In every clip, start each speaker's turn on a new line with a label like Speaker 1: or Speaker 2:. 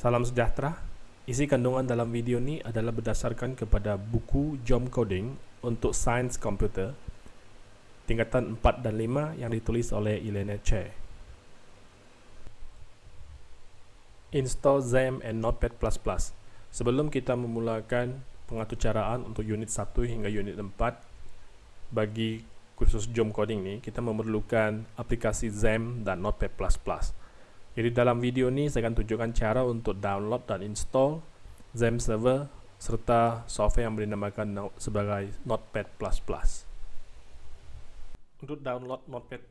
Speaker 1: Salam sejahtera. Isi kandungan dalam video ini adalah berdasarkan kepada buku Jom Coding untuk Sains Komputer tingkatan 4 dan 5 yang ditulis oleh Elena Che. Install XAMPP and Notepad++. Sebelum kita memulakan pengaturcaraan untuk unit 1 hingga unit 4 bagi kursus Jom Coding ini, kita memerlukan aplikasi XAMPP dan Notepad++. Jadi dalam video ini saya akan tunjukkan cara untuk download dan install XAMPP server serta software yang dinamakan sebagai Notepad++. Untuk download Notepad++,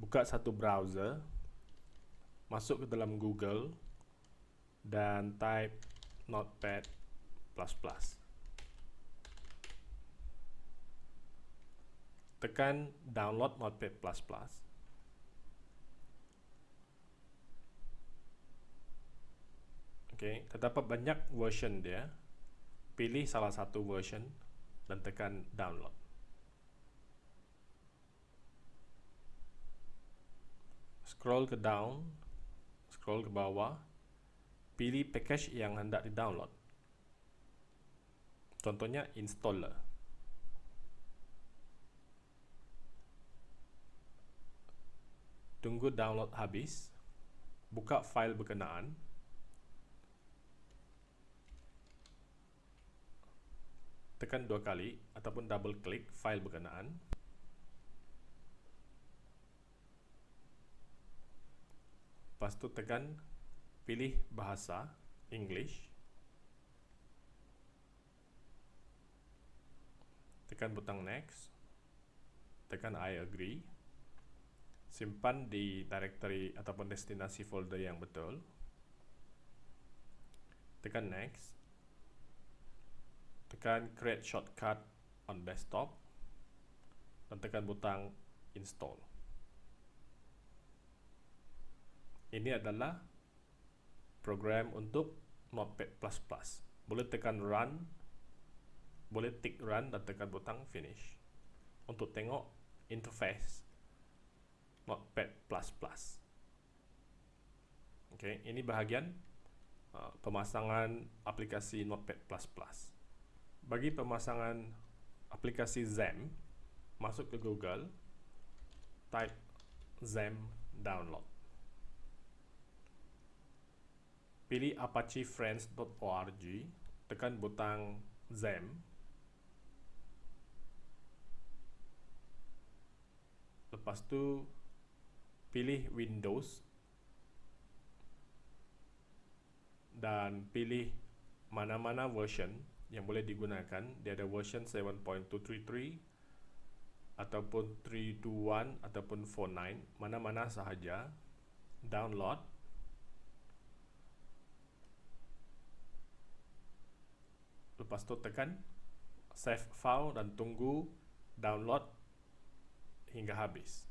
Speaker 1: buka satu browser, masuk ke dalam Google, dan type Notepad++. Tekan download Notepad++. Oke, okay, terdapat banyak version dia. Pilih salah satu version dan tekan download. Scroll ke down, scroll ke bawah, pilih package yang hendak di-download. Contohnya installer. Tunggu download habis, buka file berkenaan. Tekan dua kali ataupun double klik file berkenaan. Lepas tu tekan pilih bahasa English. Tekan butang next. Tekan I agree. Simpan di directory ataupun destinasi folder yang betul. Tekan next tekan create shortcut on desktop dan tekan butang install. Ini adalah program untuk notepad++ boleh tekan run boleh tick run dan tekan butang finish. Untuk tengok interface notepad++ okay, ini bahagian uh, pemasangan aplikasi notepad++ bagi pemasangan aplikasi XAMPP, masuk ke Google, type XAMPP download. Pilih apachefriends.org, tekan butang XAMPP. Lepas tu pilih Windows dan pilih mana-mana version yang boleh digunakan dia ada version 7.233 ataupun 321 ataupun 49 mana-mana sahaja. Download. Lepas tu tekan save file dan tunggu download hingga habis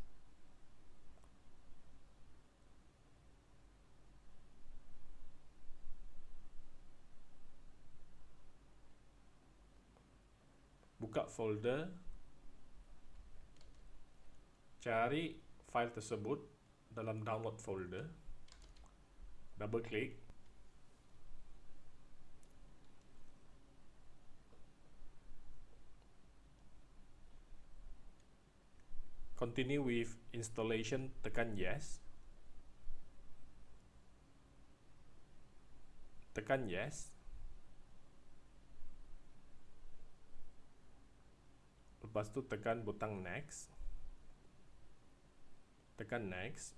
Speaker 1: buka folder cari file tersebut dalam download folder double klik continue with installation tekan yes. Tekan yes lepas tu tekan butang next. Tekan next.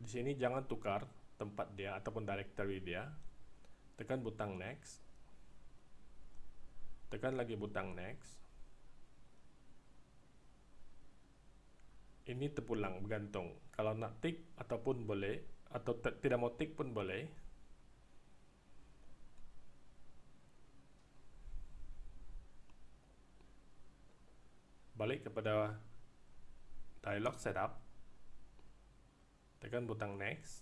Speaker 1: Di sini jangan tukar tempat dia ataupun directory dia. Tekan butang next. Tekan lagi butang next. Ini terpulang bergantung. Kalau nak tick ataupun boleh atau tidak mau tick pun boleh balik kepada dialog setup. Tekan butang next.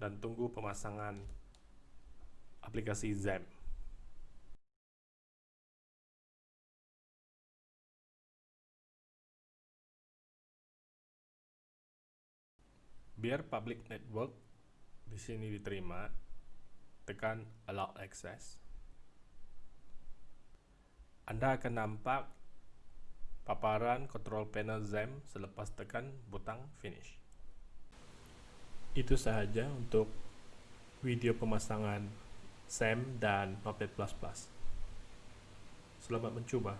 Speaker 1: Dan tunggu pemasangan aplikasi XAMPP Biar public network di sini diterima, tekan Allow Access. Anda akan nampak paparan control panel XAMPP selepas tekan butang Finish. Itu sahaja untuk video pemasangan XAMPP dan Notepad++. Selamat mencuba.